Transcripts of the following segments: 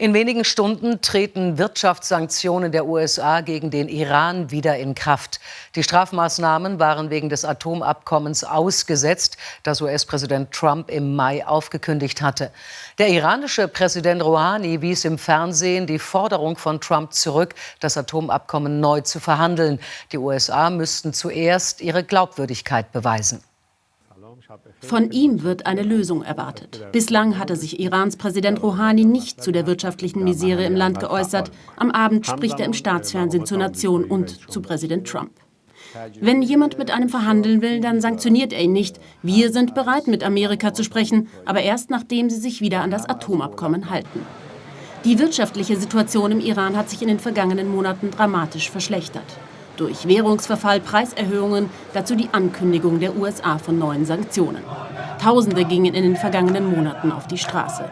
In wenigen Stunden treten Wirtschaftssanktionen der USA gegen den Iran wieder in Kraft. Die Strafmaßnahmen waren wegen des Atomabkommens ausgesetzt, das US-Präsident Trump im Mai aufgekündigt hatte. Der iranische Präsident Rouhani wies im Fernsehen die Forderung von Trump zurück, das Atomabkommen neu zu verhandeln. Die USA müssten zuerst ihre Glaubwürdigkeit beweisen. Von ihm wird eine Lösung erwartet. Bislang hatte sich Irans Präsident Rouhani nicht zu der wirtschaftlichen Misere im Land geäußert. Am Abend spricht er im Staatsfernsehen zur Nation und zu Präsident Trump. Wenn jemand mit einem verhandeln will, dann sanktioniert er ihn nicht. Wir sind bereit, mit Amerika zu sprechen, aber erst nachdem sie sich wieder an das Atomabkommen halten. Die wirtschaftliche Situation im Iran hat sich in den vergangenen Monaten dramatisch verschlechtert durch Währungsverfall, Preiserhöhungen, dazu die Ankündigung der USA von neuen Sanktionen. Tausende gingen in den vergangenen Monaten auf die Straße.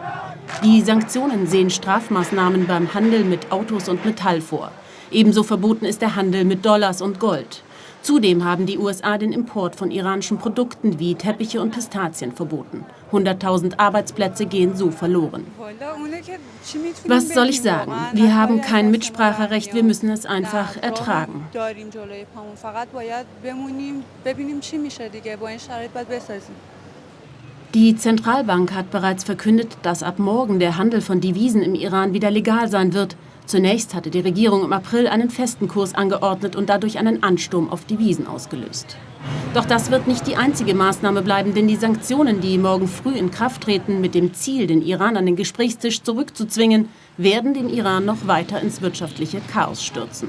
Die Sanktionen sehen Strafmaßnahmen beim Handel mit Autos und Metall vor. Ebenso verboten ist der Handel mit Dollars und Gold. Zudem haben die USA den Import von iranischen Produkten wie Teppiche und Pistazien verboten. 100.000 Arbeitsplätze gehen so verloren. Was soll ich sagen? Wir haben kein Mitspracherecht, wir müssen es einfach ertragen. Die Zentralbank hat bereits verkündet, dass ab morgen der Handel von Devisen im Iran wieder legal sein wird. Zunächst hatte die Regierung im April einen festen Kurs angeordnet und dadurch einen Ansturm auf Devisen ausgelöst. Doch das wird nicht die einzige Maßnahme bleiben, denn die Sanktionen, die morgen früh in Kraft treten, mit dem Ziel, den Iran an den Gesprächstisch zurückzuzwingen, werden den Iran noch weiter ins wirtschaftliche Chaos stürzen.